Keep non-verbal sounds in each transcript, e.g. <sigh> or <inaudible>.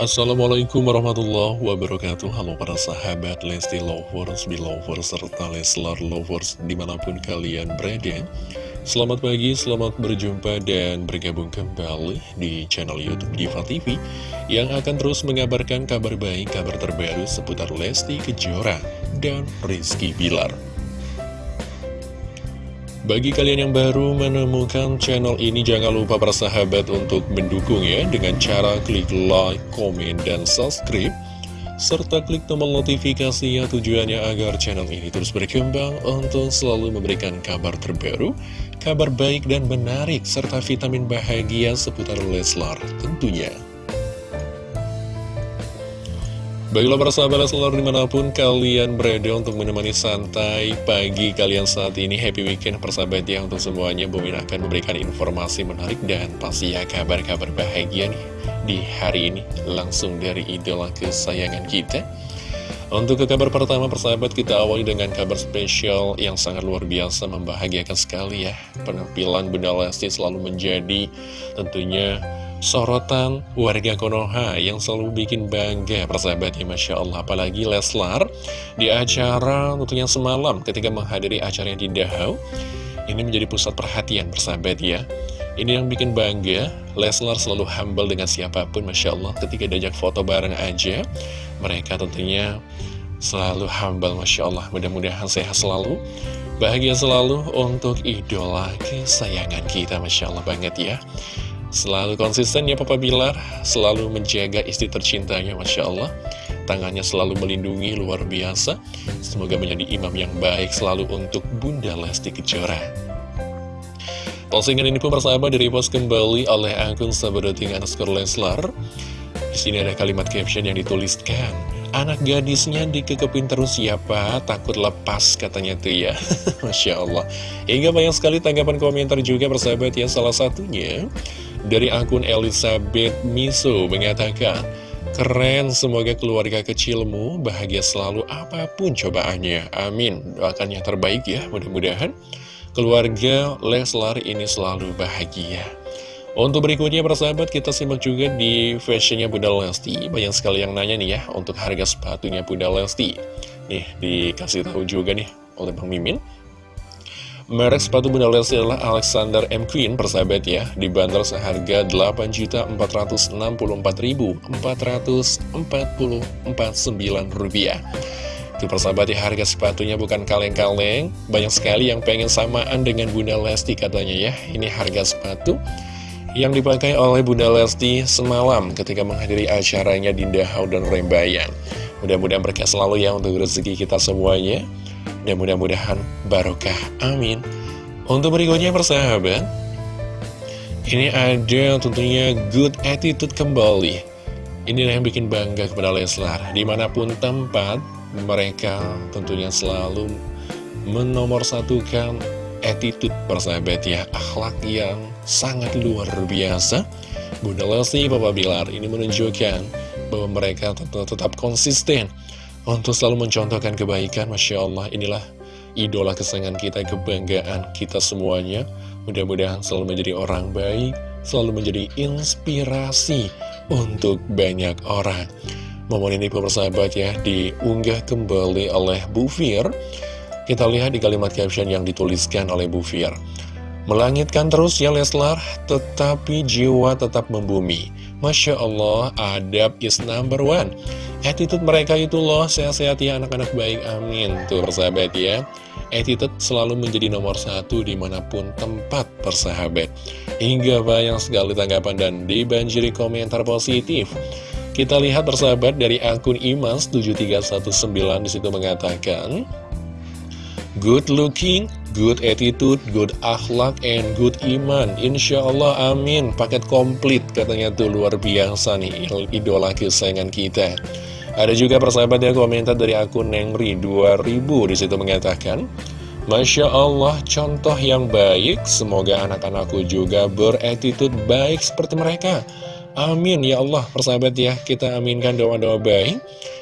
Assalamualaikum warahmatullahi wabarakatuh. Halo para sahabat Lesti Lovers, Belovers, serta Leslar Lovers di mana pun kalian berada. Selamat pagi, selamat berjumpa dan bergabung kembali di channel Youtube Diva TV Yang akan terus mengabarkan kabar baik, kabar terbaru seputar Lesti Kejora dan Rizky Bilar bagi kalian yang baru menemukan channel ini, jangan lupa para sahabat untuk mendukung ya dengan cara klik like, komen, dan subscribe. Serta klik tombol notifikasi ya tujuannya agar channel ini terus berkembang untuk selalu memberikan kabar terbaru, kabar baik dan menarik, serta vitamin bahagia seputar Leslar tentunya. Baiklah para sahabat selalu di mana pun kalian berada untuk menemani santai pagi kalian saat ini. Happy weekend persahabat ya untuk semuanya. Bumi akan memberikan informasi menarik dan pasti ya kabar-kabar bahagia nih di hari ini. Langsung dari idola kesayangan kita. Untuk ke kabar pertama persahabat kita awali dengan kabar spesial yang sangat luar biasa membahagiakan sekali ya. Penampilan Bunda Lesti selalu menjadi tentunya sorotan warga Konoha yang selalu bikin bangga persahabat ya Masya Allah. Apalagi Leslar di acara tentunya semalam ketika menghadiri acara yang di Dahau ini menjadi pusat perhatian persahabat ya. Ini yang bikin bangga. Leslar selalu humble dengan siapa pun Masya Allah. Ketika diajak foto bareng aja mereka tentunya selalu humble Masya Allah. Mudah-mudahan sehat selalu bahagia selalu untuk idola kesayangan kita Masya Allah banget ya Selalu konsisten ya Papa Bilar. Selalu menjaga istri tercintanya Masya Allah. Tangannya selalu melindungi luar biasa. Semoga menjadi imam yang baik selalu untuk Bunda Lesti Kejora. Postingan ini pun persahabat direpost kembali oleh akun Sabadoting underscore Leslar. Di sini ada kalimat caption yang dituliskan Anak gadisnya dikekepin terus siapa Takut lepas katanya tuh ya. <laughs> Masya Allah. Hingga banyak sekali tanggapan komentar juga persahabat ya Salah satunya dari akun Elizabeth Miso mengatakan, Keren, semoga keluarga kecilmu bahagia selalu apa pun cobaannya. Amin. Doakan yang terbaik ya, mudah-mudahan keluarga Leslar ini selalu bahagia. Untuk berikutnya persahabat kita simak juga di fashionnya Bunda Lesti Banyak sekali yang nanya nih ya untuk harga sepatunya Bunda Lesti Nih dikasih tahu juga nih oleh Bang Mimin Merek sepatu Bunda Lesti adalah Alexander M. Queen, persahabat ya, dibanderol seharga Rp8.464.449. Itu persahabat ya, harga sepatunya bukan kaleng-kaleng, banyak sekali yang pengen samaan dengan Bunda Lesti katanya ya. Ini harga sepatu yang dipakai oleh Bunda Lesti semalam ketika menghadiri acaranya di Dahau dan Rembayan. Mudah-mudahan berkah selalu ya untuk rezeki kita semuanya. Dan mudah-mudahan barokah, amin. Untuk berikutnya persahabat Ini ada tentunya good attitude kembali. Ini yang bikin bangga kepada Leslar. Di mana pun tempat mereka tentunya selalu menomorsatukan attitude persahabat ya. Akhlak yang sangat luar biasa. Bunda Lesti, Papa Bilar ini menunjukkan bahwa mereka tetap konsisten untuk selalu mencontohkan kebaikan, Masya Allah, inilah idola kesayangan kita, kebanggaan kita semuanya. Mudah-mudahan selalu menjadi orang baik, selalu menjadi inspirasi untuk banyak orang. Momen ini persahabat ya, diunggah kembali oleh Bu Fir. Kita lihat di kalimat caption yang dituliskan oleh Bu Fir. Melangitkan terus ya Leslar, tetapi jiwa tetap membumi. Masya Allah, adab is number one. Attitude mereka itu loh, sehat-sehat ya anak-anak baik, amin. Tuh persahabat ya, attitude selalu menjadi nomor satu di mana pun tempat persahabat. Hingga banyak sekali tanggapan dan dibanjiri komentar positif. Kita lihat persahabat dari akun Imas7319 di situ mengatakan, Good looking, good attitude, good akhlak, and good iman. Insya Allah, amin. Paket komplit katanya tuh luar biasa nih, idola kesayangan kita. Ada juga persahabat yang komentar dari akun Nengri 2000 di situ mengatakan, Masya Allah, contoh yang baik, semoga anak-anakku juga beretitude baik seperti mereka. Amin ya Allah, persahabat ya, kita aminkan doa-doa baik.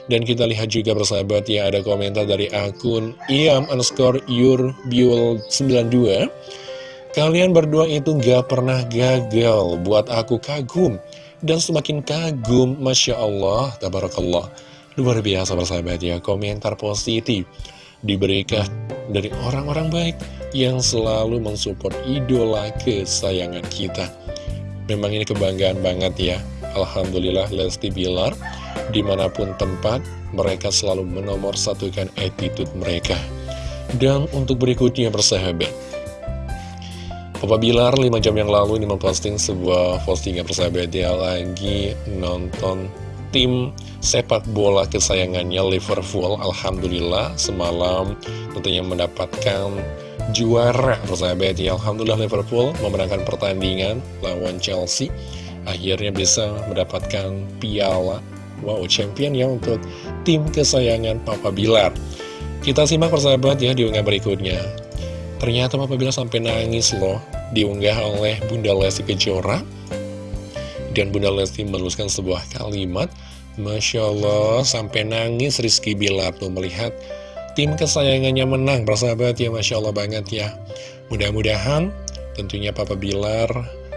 Dan kita lihat juga persahabat ya ada komentar dari akun iam underscore yurbiul 92 Kalian berdua itu gak pernah gagal buat aku kagum dan semakin kagum, Masya Allah, Tabarakallah. Luar biasa bersahabat ya, komentar positif diberikan dari orang-orang baik yang selalu mensupport idola kesayangan kita. Memang ini kebanggaan banget ya, Alhamdulillah Lesti Bilar, di mana pun tempat, mereka selalu menomor satukan attitude mereka. Dan untuk berikutnya bersahabat, Papa Bilar 5 jam yang lalu ini memposting sebuah postingan persahabat dia lagi nonton tim sepak bola kesayangannya Liverpool. Alhamdulillah semalam tentunya mendapatkan juara persahabat ya Alhamdulillah Liverpool memenangkan pertandingan lawan Chelsea. Akhirnya bisa mendapatkan piala wow champion ya untuk tim kesayangan Papa Bilar. Kita simak persahabat ya di unggah berikutnya. Ternyata Papa Bilar sampai nangis loh Diunggah oleh Bunda Lesti Kejora. Dan Bunda Lesti menuliskan sebuah kalimat Masya Allah sampai nangis Rizky Bilar. Tuh melihat tim kesayangannya menang Persahabat ya Masya Allah banget ya. Mudah-mudahan tentunya Papa Bilar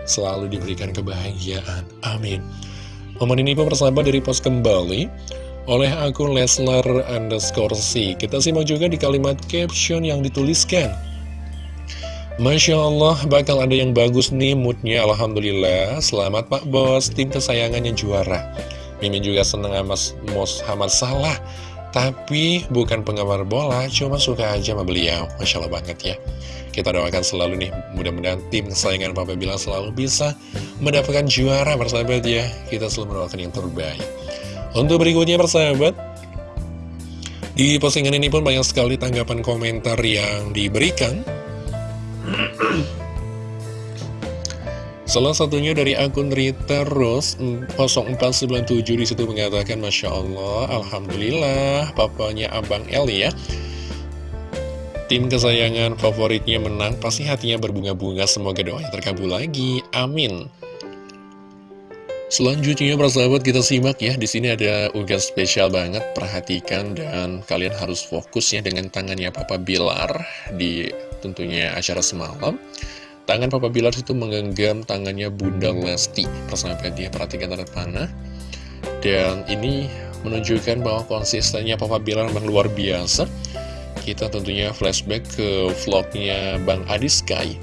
selalu diberikan kebahagiaan. Amin. Momen ini pun persahabat dari pos kembali. Oleh akun Leslar underscore C. Kita simak juga di kalimat caption yang dituliskan. Masya Allah, bakal ada yang bagus nih moodnya, Alhamdulillah. Selamat Pak Bos, tim kesayangannya juara. Mimin juga seneng sama Mos Salah. Tapi bukan penggemar bola, cuma suka aja sama beliau. Masya Allah banget ya. Kita doakan selalu nih, mudah-mudahan tim kesayangan Papa Bilang selalu bisa mendapatkan juara persahabat ya. Kita selalu mendoakan yang terbaik. Untuk berikutnya persahabat, di postingan ini pun banyak sekali tanggapan komentar yang diberikan. Salah satunya dari akun Rita Rose 0497 di situ mengatakan Masya Allah, Alhamdulillah papanya Abang El ya. Tim kesayangan favoritnya menang pasti hatinya berbunga-bunga. Semoga doanya terkabul lagi, amin. Selanjutnya persahabat kita simak ya. Di sini ada unggahan spesial banget. Perhatikan dan kalian harus fokus ya dengan tangannya Papa Bilar di tentunya acara semalam tangan Papa Bilar itu menggenggam tangannya Bunda Lesti persahabat dia perhatikan tanda panah dan ini menunjukkan bahwa konsistennya Papa Bilar memang luar biasa kita tentunya flashback ke vlognya Bang Adi Sky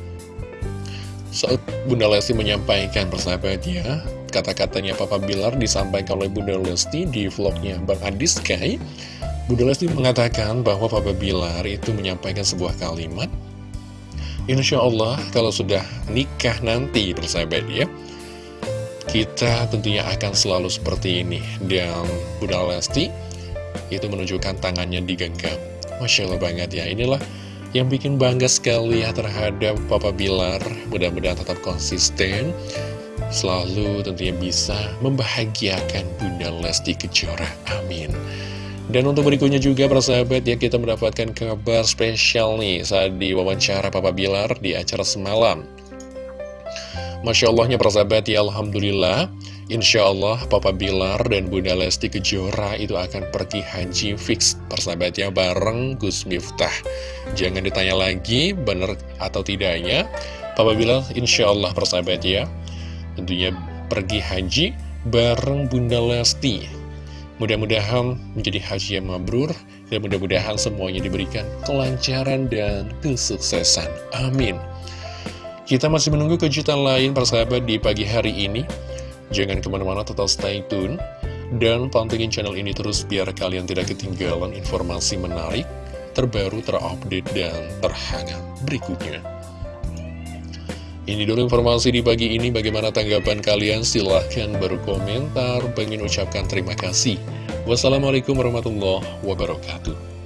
saat Bunda Lesti menyampaikan persahabatnya Kata-katanya Papa Bilar disampaikan oleh Bunda Lesti di vlognya Bang Adi Sky. Bunda Lesti mengatakan bahwa Papa Bilar itu menyampaikan sebuah kalimat. Insya Allah kalau sudah nikah nanti bersahabat ya, kita tentunya akan selalu seperti ini. Dan Bunda Lesti itu menunjukkan tangannya digenggam. Masya Allah banget ya, inilah yang bikin bangga sekali ya terhadap Papa Bilar. Mudah-mudahan tetap konsisten selalu tentunya bisa membahagiakan Bunda Lesti Kejora. Amin. Dan untuk berikutnya juga para sahabat ya kita mendapatkan kabar spesial nih saat di wawancara Papa Bilar di acara semalam. Masya Allahnya para sahabat ya Alhamdulillah Insya Allah Papa Bilar dan Bunda Lesti Kejora itu akan pergi haji fix persahabatnya bareng Gus Miftah Jangan ditanya lagi benar atau tidaknya Papa Bilar Insya Allah persahabat ya tentunya pergi haji bareng Bunda Lesti. Mudah-mudahan menjadi haji yang mabrur dan mudah-mudahan semuanya diberikan kelancaran dan kesuksesan. Amin. Kita masih menunggu kejutan lain persahabat di pagi hari ini. Jangan ke mana-mana tetap stay tune. Dan pantengin channel ini terus biar kalian tidak ketinggalan informasi menarik, terbaru, terupdate, dan terhangat berikutnya. Ini dulu informasi di pagi ini, bagaimana tanggapan kalian? Silahkan berkomentar, pengen ucapkan terima kasih. Wassalamualaikum warahmatullahi wabarakatuh.